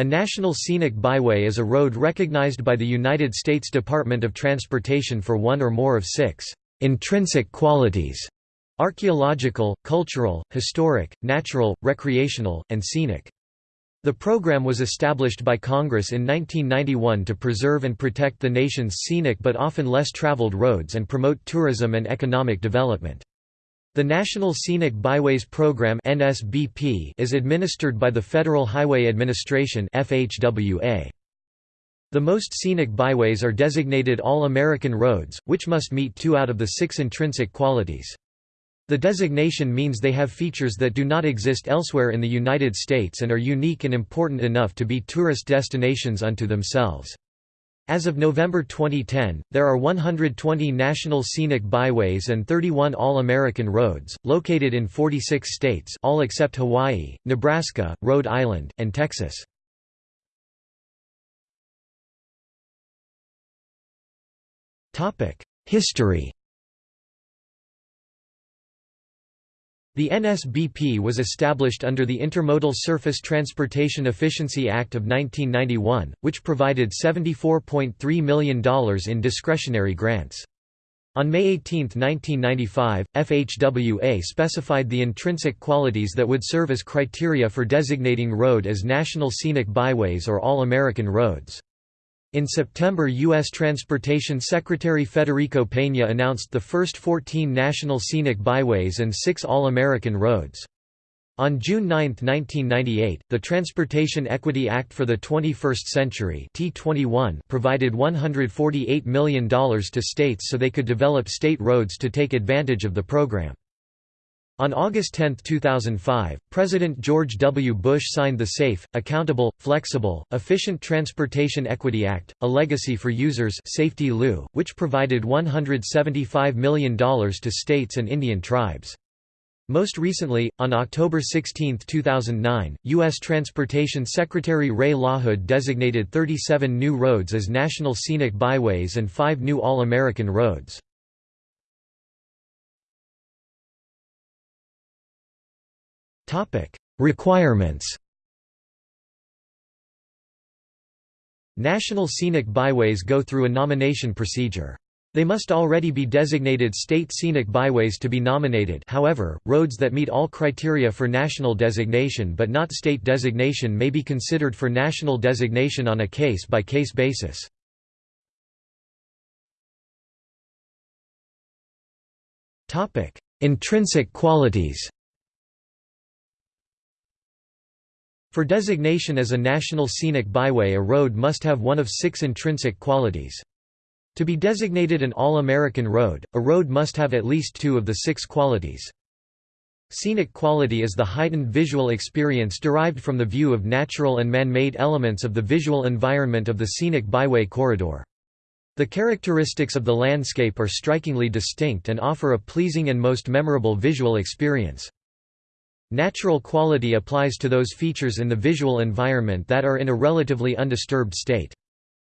A National Scenic Byway is a road recognized by the United States Department of Transportation for one or more of six intrinsic qualities archaeological, cultural, historic, natural, recreational, and scenic. The program was established by Congress in 1991 to preserve and protect the nation's scenic but often less traveled roads and promote tourism and economic development. The National Scenic Byways Program (NSBP) is administered by the Federal Highway Administration (FHWA). The most scenic byways are designated All-American roads, which must meet two out of the six intrinsic qualities. The designation means they have features that do not exist elsewhere in the United States and are unique and important enough to be tourist destinations unto themselves. As of November 2010, there are 120 National Scenic Byways and 31 All-American Roads, located in 46 states all except Hawaii, Nebraska, Rhode Island, and Texas. History The NSBP was established under the Intermodal Surface Transportation Efficiency Act of 1991, which provided $74.3 million in discretionary grants. On May 18, 1995, FHWA specified the intrinsic qualities that would serve as criteria for designating road as National Scenic Byways or All-American Roads. In September U.S. Transportation Secretary Federico Peña announced the first 14 national scenic byways and six All-American roads. On June 9, 1998, the Transportation Equity Act for the 21st Century TEA-21 provided $148 million to states so they could develop state roads to take advantage of the program. On August 10, 2005, President George W. Bush signed the Safe, Accountable, Flexible, Efficient Transportation Equity Act, a legacy for users SAFETEA-LU, which provided $175 million to states and Indian tribes. Most recently, on October 16, 2009, U.S. Transportation Secretary Ray LaHood designated 37 new roads as National Scenic Byways and five new All-American roads. Requirements National scenic byways go through a nomination procedure. They must already be designated state scenic byways to be nominated however, roads that meet all criteria for national designation but not state designation may be considered for national designation on a case-by-case -case basis. Intrinsic qualities For designation as a national scenic byway a road must have one of six intrinsic qualities. To be designated an All-American road, a road must have at least two of the six qualities. Scenic quality is the heightened visual experience derived from the view of natural and man-made elements of the visual environment of the scenic byway corridor. The characteristics of the landscape are strikingly distinct and offer a pleasing and most memorable visual experience. Natural quality applies to those features in the visual environment that are in a relatively undisturbed state.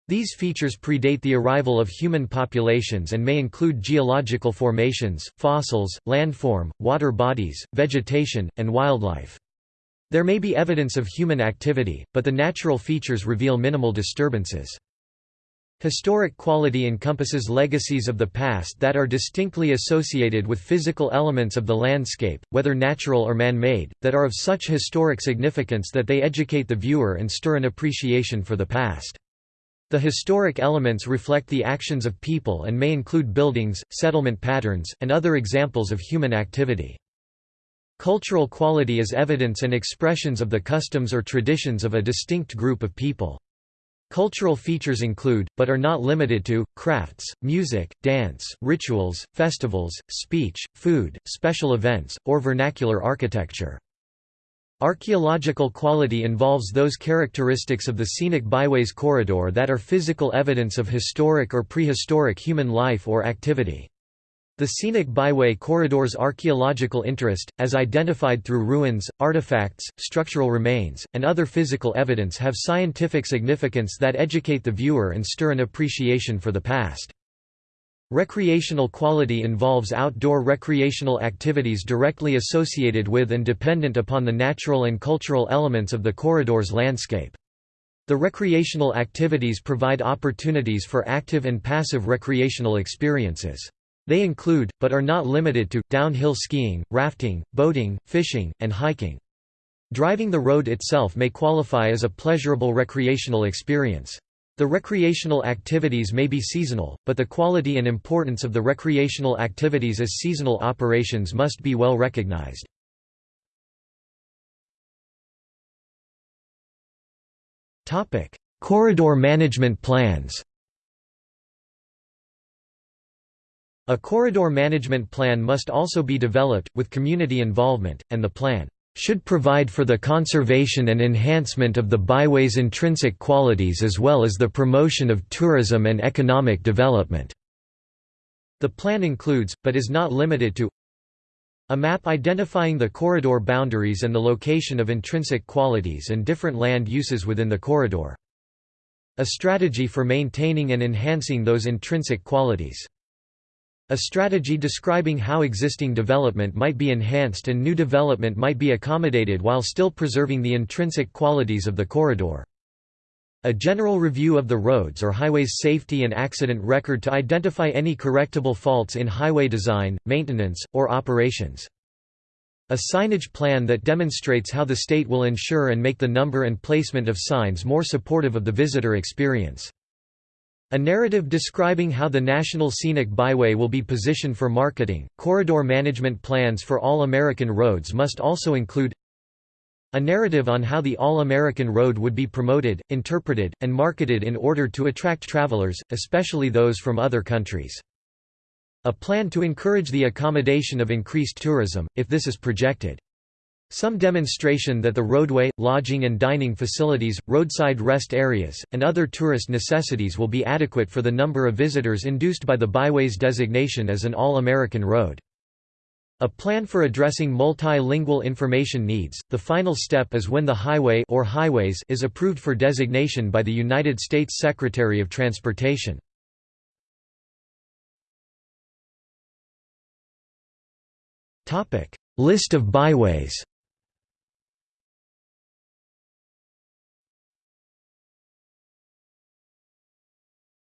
These features predate the arrival of human populations and may include geological formations, fossils, landform, water bodies, vegetation, and wildlife. There may be evidence of human activity, but the natural features reveal minimal disturbances. Historic quality encompasses legacies of the past that are distinctly associated with physical elements of the landscape, whether natural or man-made, that are of such historic significance that they educate the viewer and stir an appreciation for the past. The historic elements reflect the actions of people and may include buildings, settlement patterns, and other examples of human activity. Cultural quality is evidence and expressions of the customs or traditions of a distinct group of people. Cultural features include, but are not limited to, crafts, music, dance, rituals, festivals, speech, food, special events, or vernacular architecture. Archaeological quality involves those characteristics of the scenic byways corridor that are physical evidence of historic or prehistoric human life or activity. The scenic byway corridor's archaeological interest, as identified through ruins, artifacts, structural remains, and other physical evidence have scientific significance that educate the viewer and stir an appreciation for the past. Recreational quality involves outdoor recreational activities directly associated with and dependent upon the natural and cultural elements of the corridor's landscape. The recreational activities provide opportunities for active and passive recreational experiences. They include, but are not limited to, downhill skiing, rafting, boating, fishing, and hiking. Driving the road itself may qualify as a pleasurable recreational experience. The recreational activities may be seasonal, but the quality and importance of the recreational activities as seasonal operations must be well recognized. Corridor management plans. A corridor management plan must also be developed, with community involvement, and the plan should provide for the conservation and enhancement of the byway's intrinsic qualities as well as the promotion of tourism and economic development." The plan includes, but is not limited to a map identifying the corridor boundaries and the location of intrinsic qualities and different land uses within the corridor. A strategy for maintaining and enhancing those intrinsic qualities. A strategy describing how existing development might be enhanced and new development might be accommodated while still preserving the intrinsic qualities of the corridor. A general review of the roads or highways safety and accident record to identify any correctable faults in highway design, maintenance, or operations. A signage plan that demonstrates how the state will ensure and make the number and placement of signs more supportive of the visitor experience. A narrative describing how the National Scenic Byway will be positioned for marketing. Corridor management plans for all American roads must also include a narrative on how the All-American Road would be promoted, interpreted, and marketed in order to attract travelers, especially those from other countries. A plan to encourage the accommodation of increased tourism, if this is projected. Some demonstration that the roadway, lodging and dining facilities, roadside rest areas, and other tourist necessities will be adequate for the number of visitors induced by the byway's designation as an All-American Road. A plan for addressing multilingual information needs. The final step is when the highway or highways is approved for designation by the United States Secretary of Transportation. Topic: List of byways.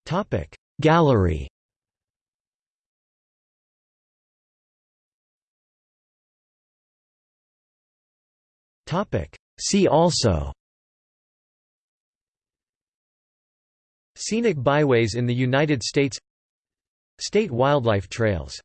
Topic: Gallery. See also. Scenic byways in the United States. State wildlife trails